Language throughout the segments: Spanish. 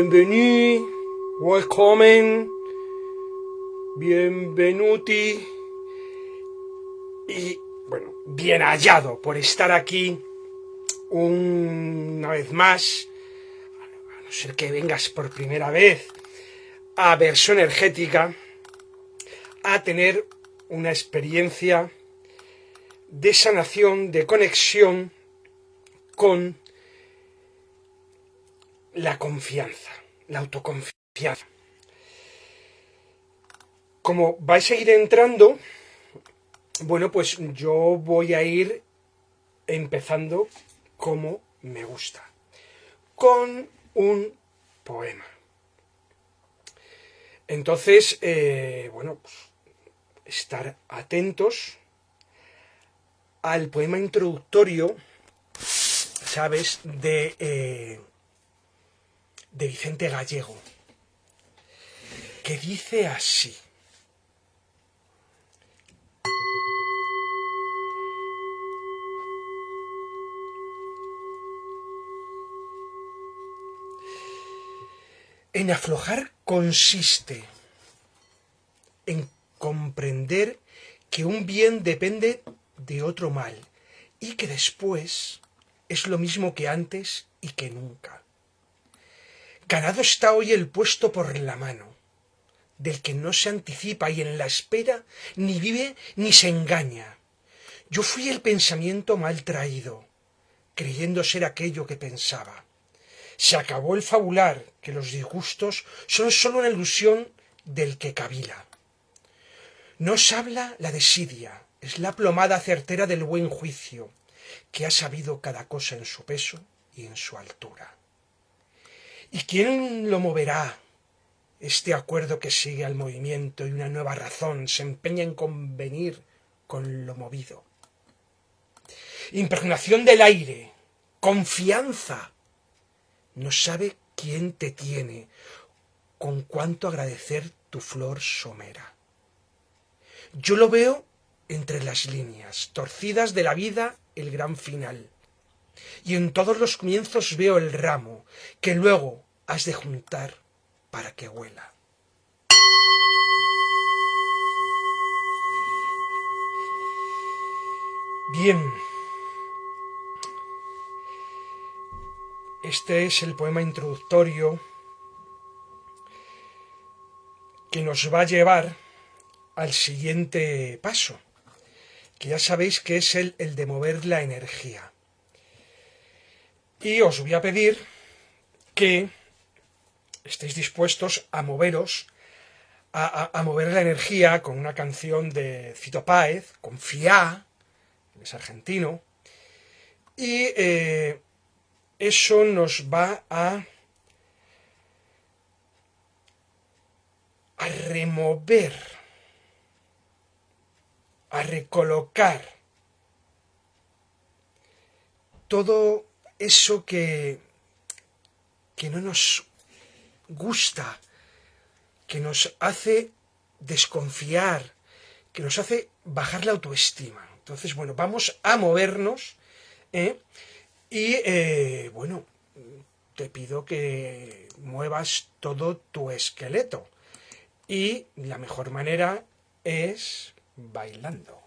bienvenido, welcome, bienvenuti. Y bueno, bien hallado por estar aquí una vez más, a no ser que vengas por primera vez a versión energética, a tener una experiencia de sanación, de conexión con la confianza, la autoconfianza. Como vais a ir entrando, bueno, pues yo voy a ir empezando como me gusta, con un poema. Entonces, eh, bueno, pues, estar atentos al poema introductorio, ¿sabes?, de, eh, de Vicente Gallego, que dice así. En aflojar consiste en comprender que un bien depende de otro mal y que después es lo mismo que antes y que nunca. Ganado está hoy el puesto por la mano, del que no se anticipa y en la espera ni vive ni se engaña. Yo fui el pensamiento mal traído, creyendo ser aquello que pensaba. Se acabó el fabular, que los disgustos son sólo una ilusión del que cavila. Nos habla la desidia, es la plomada certera del buen juicio, que ha sabido cada cosa en su peso y en su altura. ¿Y quién lo moverá? Este acuerdo que sigue al movimiento y una nueva razón se empeña en convenir con lo movido. Impregnación del aire, confianza, no sabe quién te tiene, con cuánto agradecer tu flor somera. Yo lo veo entre las líneas, torcidas de la vida, el gran final. Y en todos los comienzos veo el ramo, que luego has de juntar para que huela. Bien, Este es el poema introductorio que nos va a llevar al siguiente paso, que ya sabéis que es el, de mover la energía. Y os voy a pedir que estéis dispuestos a moveros, a, mover la energía con una canción de Fito Páez, Confía, es argentino, y eh, eso nos va a, a remover, a recolocar todo eso que, que no nos gusta, que nos hace desconfiar, que nos hace bajar la autoestima. Entonces, bueno, vamos a movernos ¿eh? Y eh, bueno, te pido que muevas todo tu esqueleto. Y la mejor manera es bailando.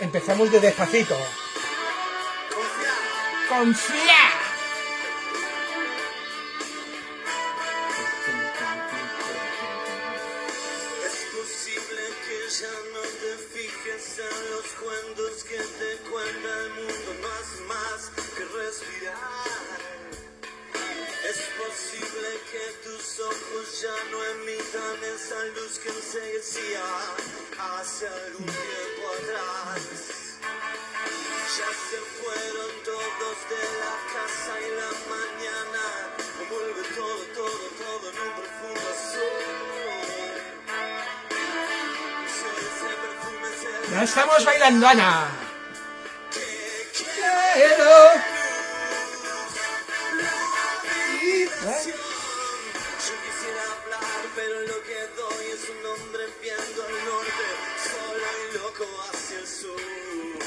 Empezamos de despacito. Confía. Es Habana. ¿Eh? pero lo que doy es un hombre.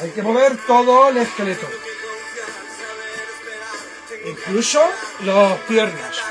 Hay que mover todo el esqueleto. Incluso las piernas.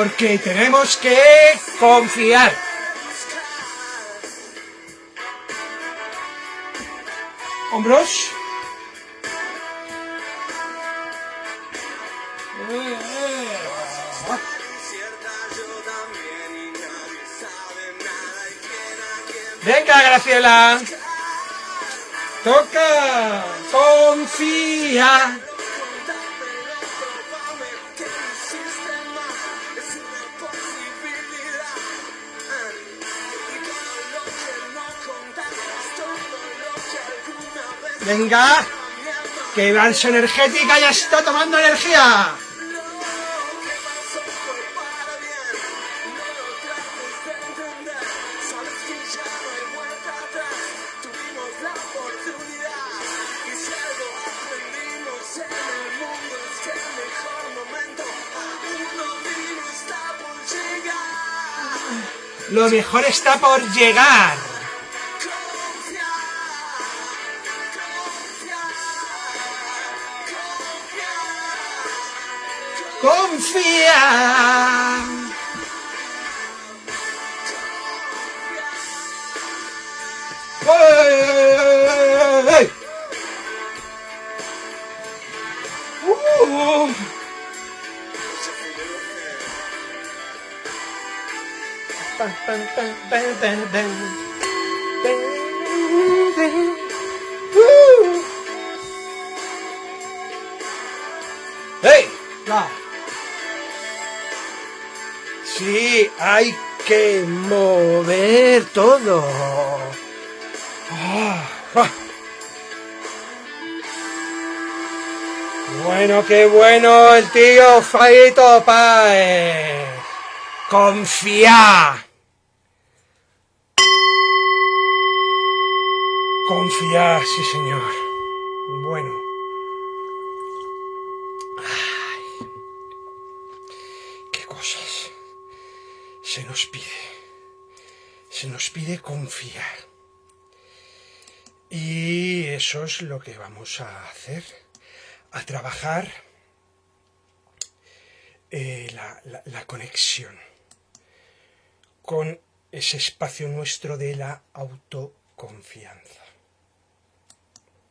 Porque tenemos que confiar. Hombros. Venga, Graciela. Toca. Confía. Si algo aprendimos en el mundo es que el mejor está por llegar. ¡Hey! Sí, hay que mover todo. Ah, ah. Bueno, qué bueno el tío Faito Paez. Confía. Confía, sí señor. Bueno. Ay. Qué cosas se nos pide. Se nos pide confiar. Y eso es lo que vamos a hacer. A trabajar eh, la conexión con ese espacio nuestro de la autoconfianza.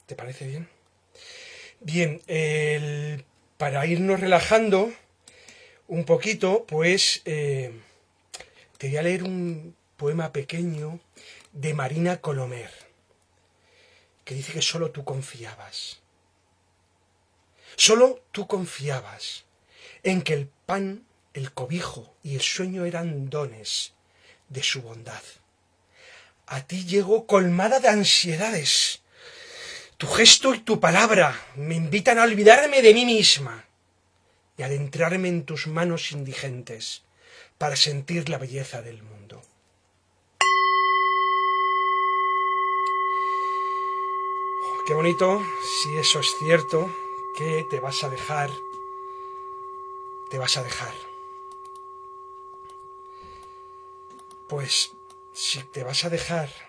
¿Te parece bien? Bien, para irnos relajando un poquito, pues eh, te voy a leer un poema pequeño de Marina Colomer, que dice que solo tú confiabas. Solo tú confiabas en que el pan, el cobijo y el sueño eran dones de su bondad. A ti llegó colmada de ansiedades. Tu gesto y tu palabra me invitan a olvidarme de mí misma y adentrarme en tus manos indigentes para sentir la belleza del mundo. Oh, qué bonito, si eso es cierto, que te vas a dejar, te vas a dejar. Pues si te vas a dejar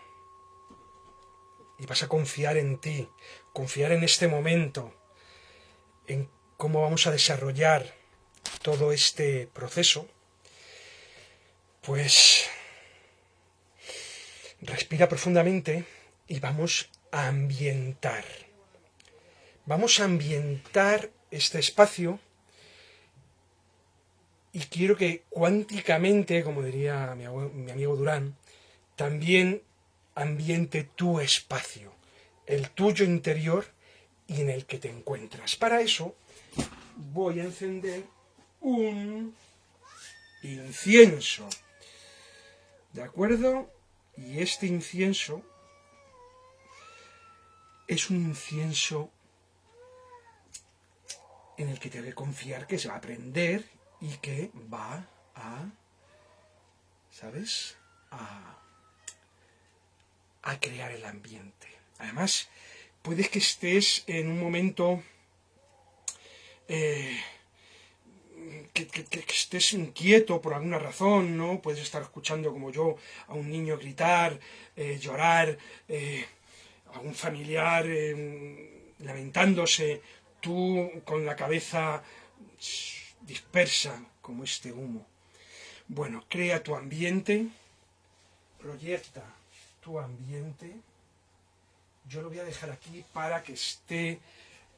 y vas a confiar en ti, confiar en este momento, en cómo vamos a desarrollar todo este proceso, pues respira profundamente y vamos a ambientar. Vamos a ambientar este espacio y quiero que cuánticamente, como diría mi, amigo Durán, también ambiente tu espacio, el tuyo interior y en el que te encuentras. Para eso voy a encender un incienso. ¿De acuerdo? Y este incienso es un incienso en el que te que confiar que se va a aprender y que va a, ¿sabes? A, a crear el ambiente. Además, puedes que estés en un momento eh, que, estés inquieto por alguna razón, ¿no? Puedes estar escuchando como yo a un niño gritar, eh, llorar, eh, a un familiar lamentándose, tú con la cabeza dispersa como este humo. Bueno, crea tu ambiente, proyecta tu ambiente. Yo lo voy a dejar aquí para que esté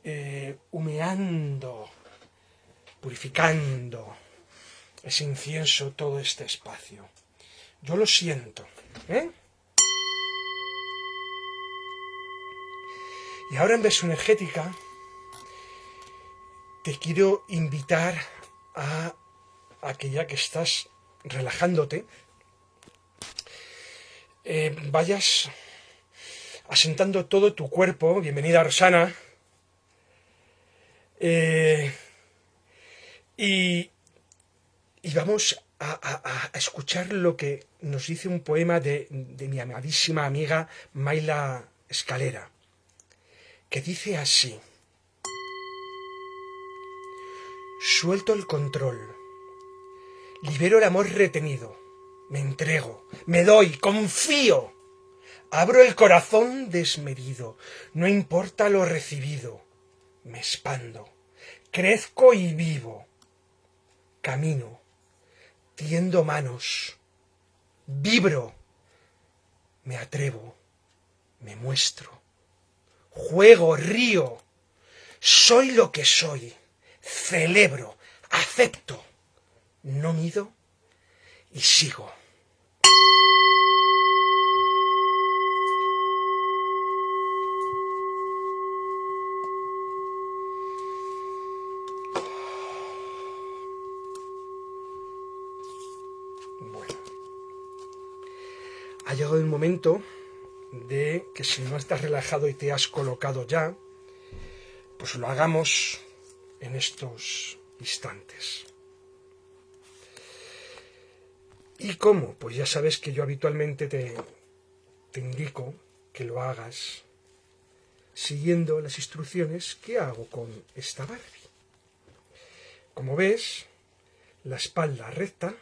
eh, humeando, purificando ese incienso todo este espacio. Yo lo siento. ¿eh? Y ahora en vez energética te quiero invitar a, aquella que estás relajándote, eh, vayas asentando todo tu cuerpo. Bienvenida, Rosana. Eh, y, vamos a, escuchar lo que nos dice un poema de, de mi amadísima amiga Maila Escalera, que dice así. Suelto el control. Libero el amor retenido. Me entrego. Me doy. Confío. Abro el corazón desmedido. No importa lo recibido. Me expando. Crezco y vivo. Camino. Tiendo manos. Vibro. Me atrevo. Me muestro. Juego, río. Soy lo que soy celebro, acepto, no mido y sigo. Ha llegado el momento de que si no estás relajado y te has colocado ya, pues lo hagamos en estos instantes. ¿Y cómo? Pues ya sabes que yo habitualmente te, indico que lo hagas siguiendo las instrucciones que hago con esta Barbie. Como ves, la espalda recta,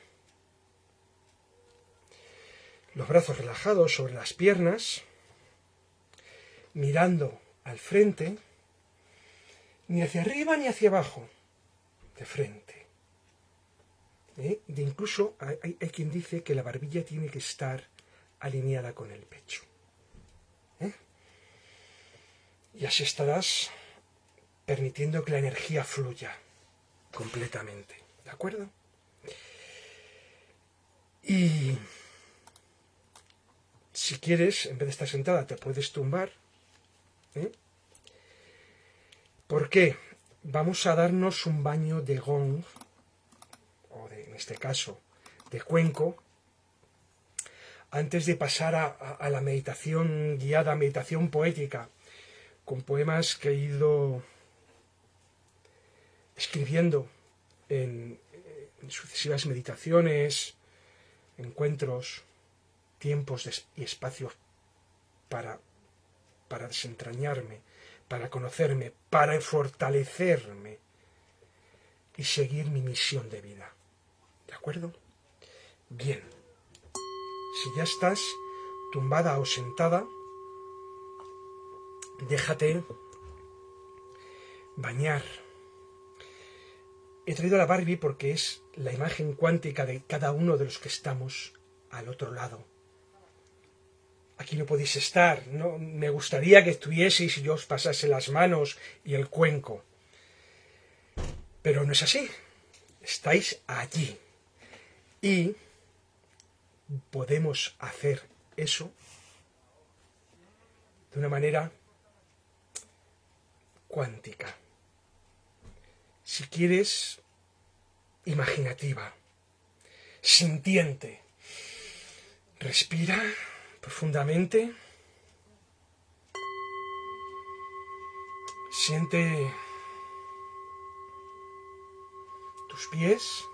los brazos relajados sobre las piernas, mirando al frente, ni hacia arriba ni hacia abajo, de frente. ¿Eh? De incluso hay, quien dice que la barbilla tiene que estar alineada con el pecho. ¿Eh? Y así estarás permitiendo que la energía fluya completamente. ¿De acuerdo? Y si quieres, en vez de estar sentada, te puedes tumbar. ¿eh? ¿Por qué? Vamos a darnos un baño de gong, o en este caso de cuenco, antes de pasar a, la meditación guiada, meditación poética, con poemas que he ido escribiendo en, sucesivas meditaciones, encuentros, tiempos y espacios para, para desentrañarme, para conocerme, para fortalecerme y seguir mi misión de vida. ¿De acuerdo? Bien. Si ya estás tumbada o sentada, déjate bañar He traído a la Barbie porque es la imagen cuántica de cada uno de los que estamos al otro lado. Aquí no podéis estar, no me gustaría que estuvieseis y yo os pasase las manos y el cuenco. Pero no es así. Estáis allí. Y podemos hacer eso de una manera cuántica si quieres, imaginativa, sintiente. Respira profundamente. Siente tus pies,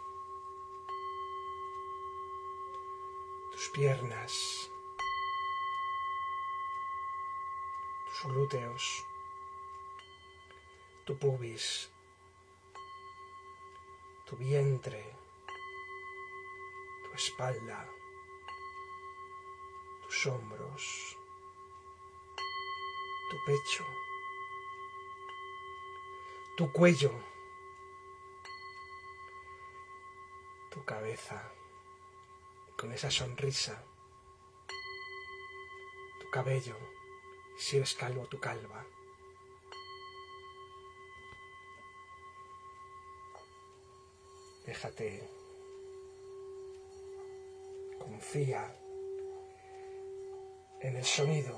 tus piernas, tus glúteos, tu pubis tu vientre, tu espalda, hombros, tu pecho, tu cuello, tu cabeza, con esa sonrisa, tu cabello, si eres calvo, tu calva. Déjate. Confía en el sonido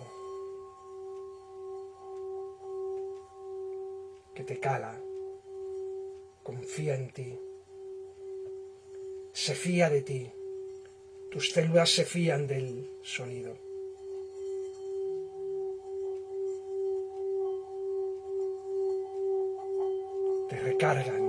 que te cala. Confía en ti. Se fía de ti. Tus células se fían del sonido. Te recargan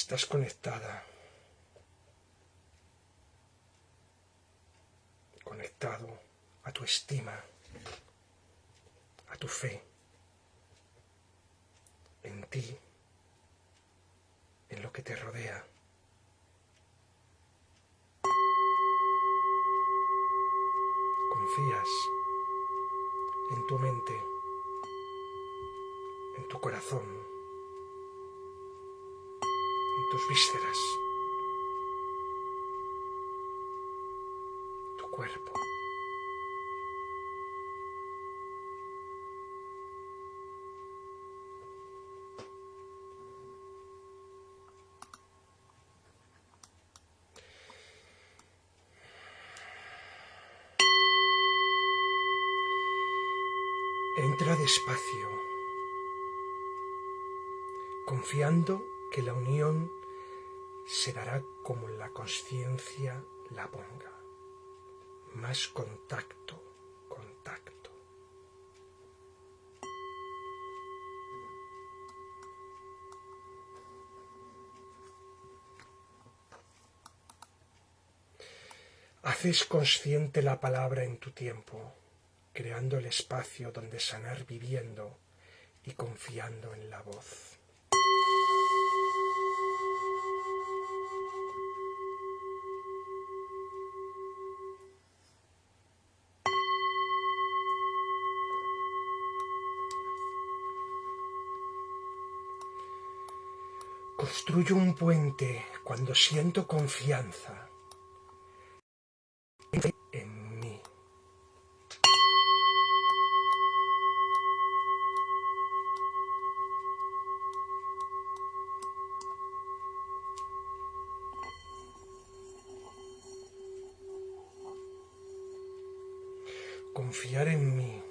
Estás conectada. Conectado a tu estima, a tu fe, en ti, en lo que te rodea. Confías en tu mente, en tu corazón tus vísceras, tu cuerpo. Entra despacio, confiando que la unión se dará como la conciencia la ponga. Más contacto, contacto. Haces consciente la palabra en tu tiempo, creando el espacio donde sanar viviendo y confiando en la voz. Construyo un puente cuando siento confianza en mí. Confiar en mí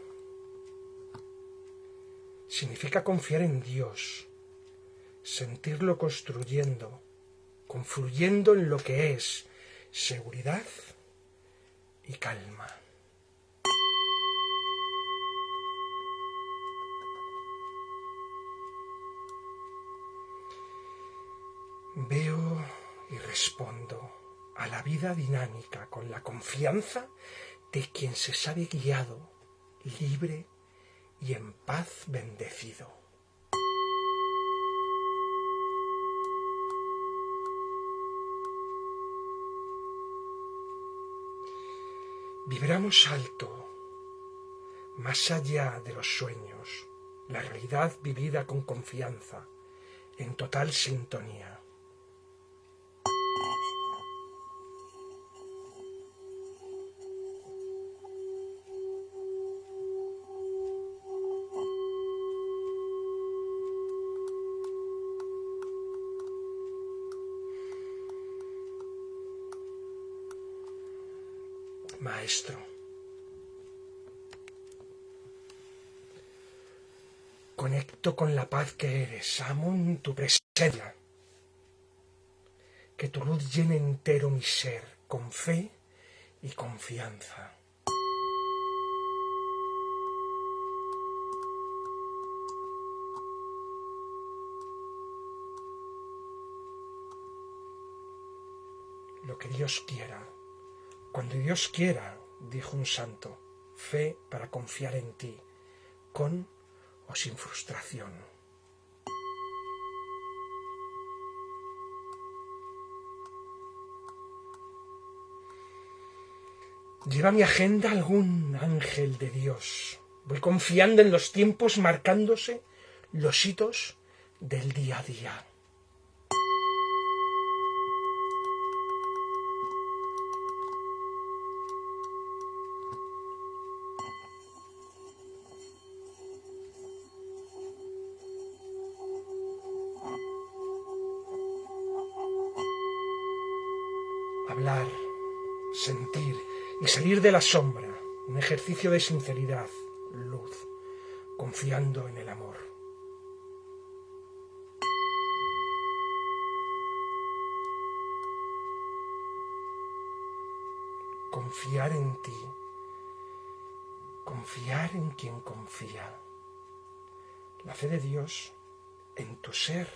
significa confiar en Dios sentirlo construyendo, confluyendo en lo que es seguridad y calma. Veo y respondo a la vida dinámica con la confianza de quien se sabe guiado, libre y en paz bendecido. Vibramos alto, más allá de los sueños, la realidad vivida con confianza, en total sintonía. Maestro. Conecto con la paz que eres, amo en tu presencia. Que tu luz llene entero mi ser con fe y confianza. Lo que Dios quiera cuando Dios quiera, dijo un santo, fe para confiar en ti, con o sin frustración. Lleva mi agenda algún ángel de Dios. Voy confiando en los tiempos marcándose los hitos del día a día. Salir de la sombra, un ejercicio de sinceridad, luz, confiando en el amor. Confiar en ti, confiar en quien confía. La fe de Dios en tu ser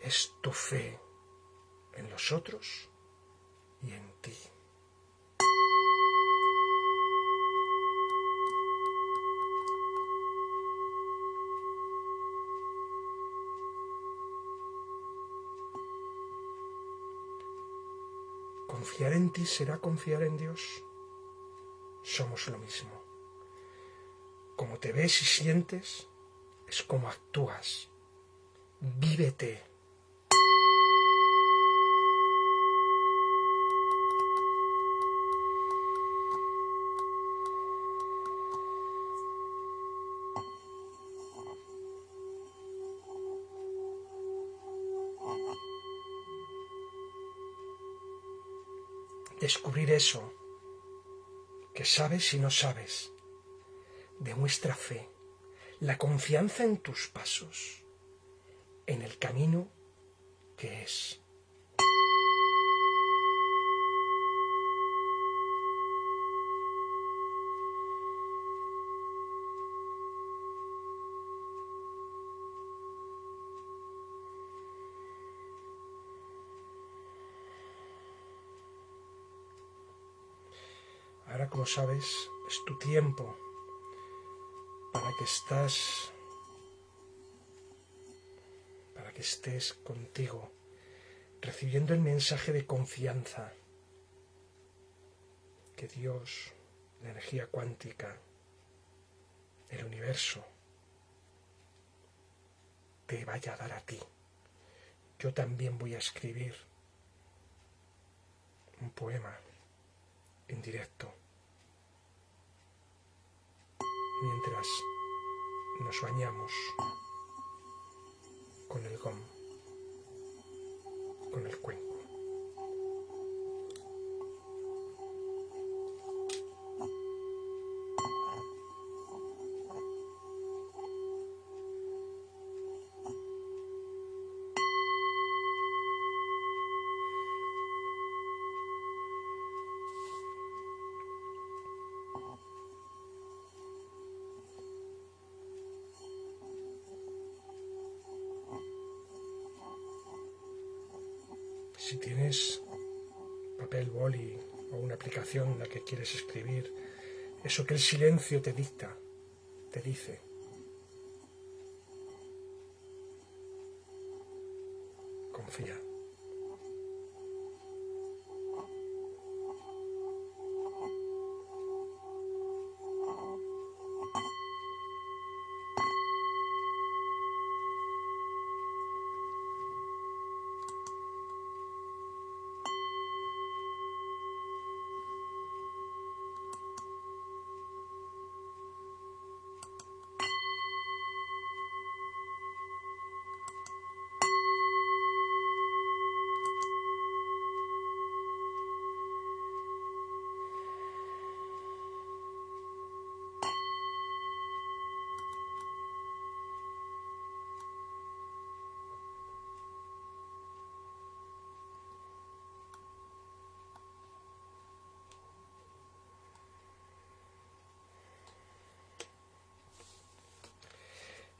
es tu fe en los otros y en ti. Confiar en ti será confiar en Dios. Somos lo mismo. Como te ves y sientes, es como actúas. Vívete descubrir eso que sabes y no sabes. Demuestra fe, la confianza en tus pasos, en el camino que es. Como sabes, es tu tiempo para que estás para que estés contigo recibiendo el mensaje de confianza que Dios, la energía cuántica, el universo te vaya a dar a ti. Yo también voy a escribir un poema en directo mientras nos bañamos con el gom, con el cuenco. Si tienes papel, boli o una aplicación en la que quieres escribir, eso que el silencio te dicta, te dice.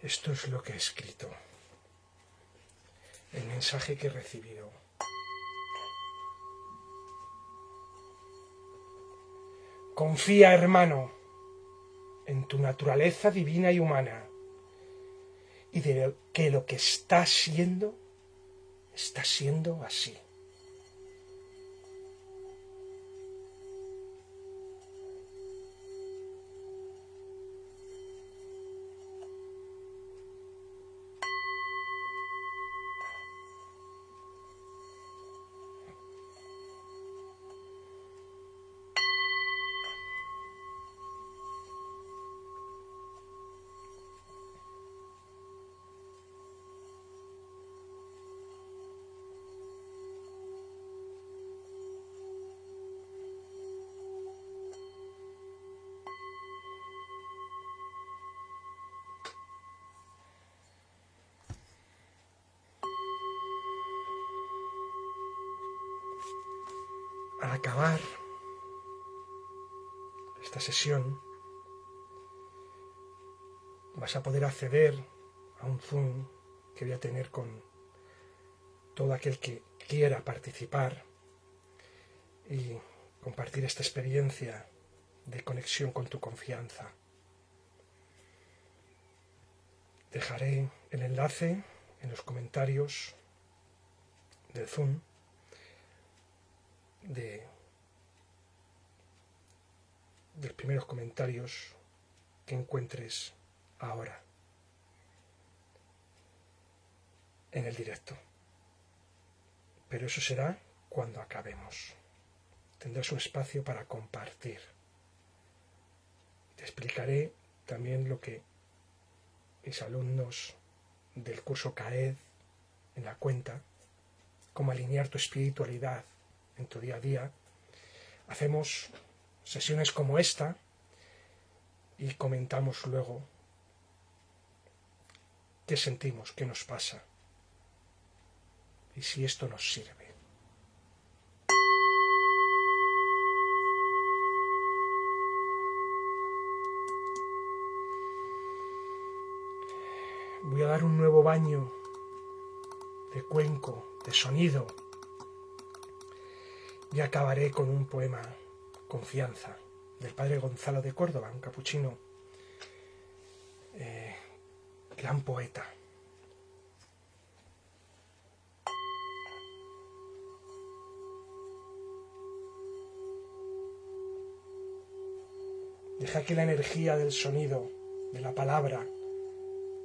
Esto es lo que he escrito. El mensaje que he recibido. Confía, hermano, en tu naturaleza divina y humana y de que lo que está siendo está siendo así. Al acabar esta sesión vas a poder acceder a un Zoom que voy a tener con todo aquel que quiera participar y compartir esta experiencia de conexión con tu confianza. Dejaré el enlace en los comentarios del Zoom de, los primeros comentarios que encuentres ahora en el directo. Pero eso será cuando acabemos. Tendrás un espacio para compartir. Te explicaré también lo que mis alumnos del curso CAED en la cuenta, cómo alinear tu espiritualidad en tu día a día, hacemos sesiones como esta y comentamos luego qué sentimos, qué nos pasa y si esto nos sirve. Voy a dar un nuevo baño de cuenco, de sonido, y acabaré con un poema, Confianza, del padre Gonzalo de Córdoba, un capuchino, eh, gran poeta. Deja que la energía del sonido, de la palabra,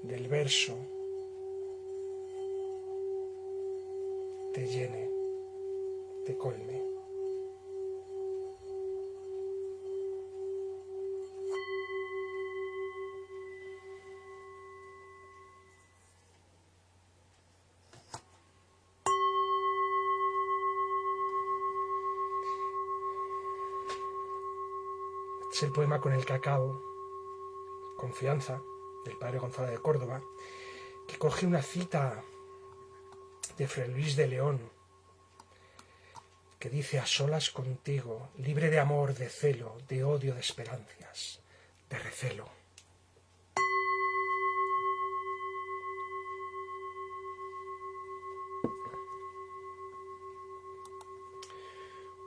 del verso, te llene, te colme. Es el poema con el que acabo, Confianza, del padre Gonzalo de Córdoba, que coge una cita de Fray Luis de León, que dice a solas contigo, libre de amor, de celo, de odio, de esperanzas, de recelo.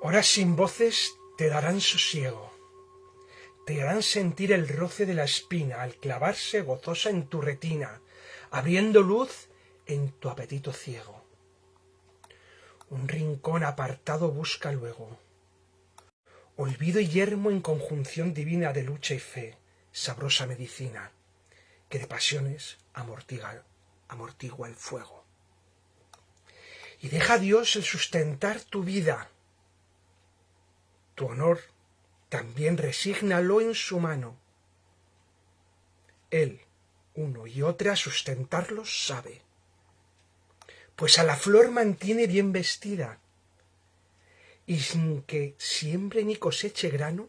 Horas sin voces te darán sosiego, te harán sentir el roce de la espina al clavarse gozosa en tu retina, abriendo luz en tu apetito ciego. Un rincón apartado busca luego. Olvido y yermo en conjunción divina de lucha y fe, sabrosa medicina, que de pasiones amortiga, amortigua el fuego. Y deja a Dios el sustentar tu vida. Tu honor también resígnalo en su mano. Él, uno y otra, sustentarlos sabe pues a la flor mantiene bien vestida, y sin que siembre ni coseche grano,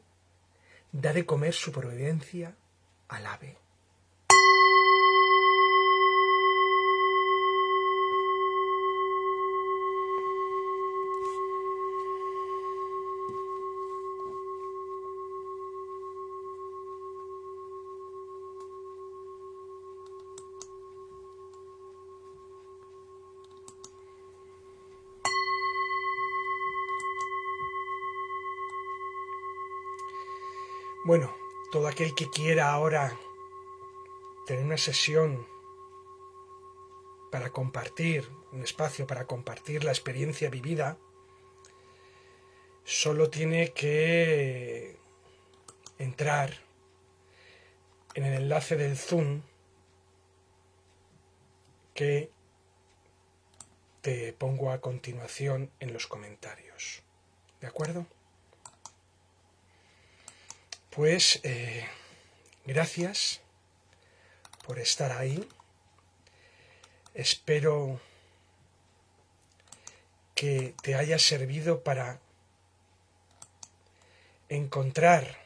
da de comer su providencia al ave. Bueno, todo aquel que quiera ahora tener una sesión para compartir, un espacio para compartir la experiencia vivida, solo tiene que entrar en el enlace del Zoom que te pongo a continuación en los comentarios. ¿De acuerdo? Pues eh, gracias por estar ahí. Espero que te haya servido para encontrar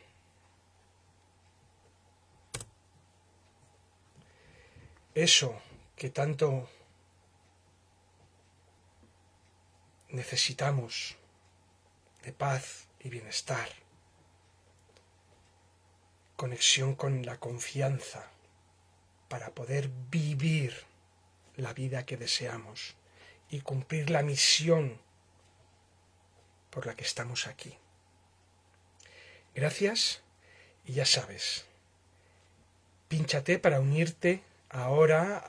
eso que tanto necesitamos de paz y bienestar conexión con la confianza para poder vivir la vida que deseamos y cumplir la misión por la que estamos aquí. Gracias y ya sabes, pínchate para unirte ahora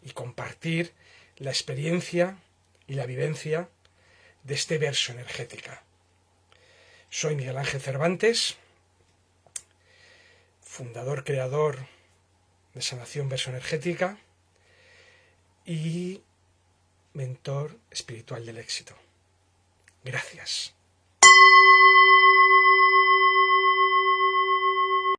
y compartir la experiencia y la vivencia de este verso energética. Soy Miguel Ángel Cervantes fundador, creador de Sanación Energética y mentor espiritual del éxito. Gracias.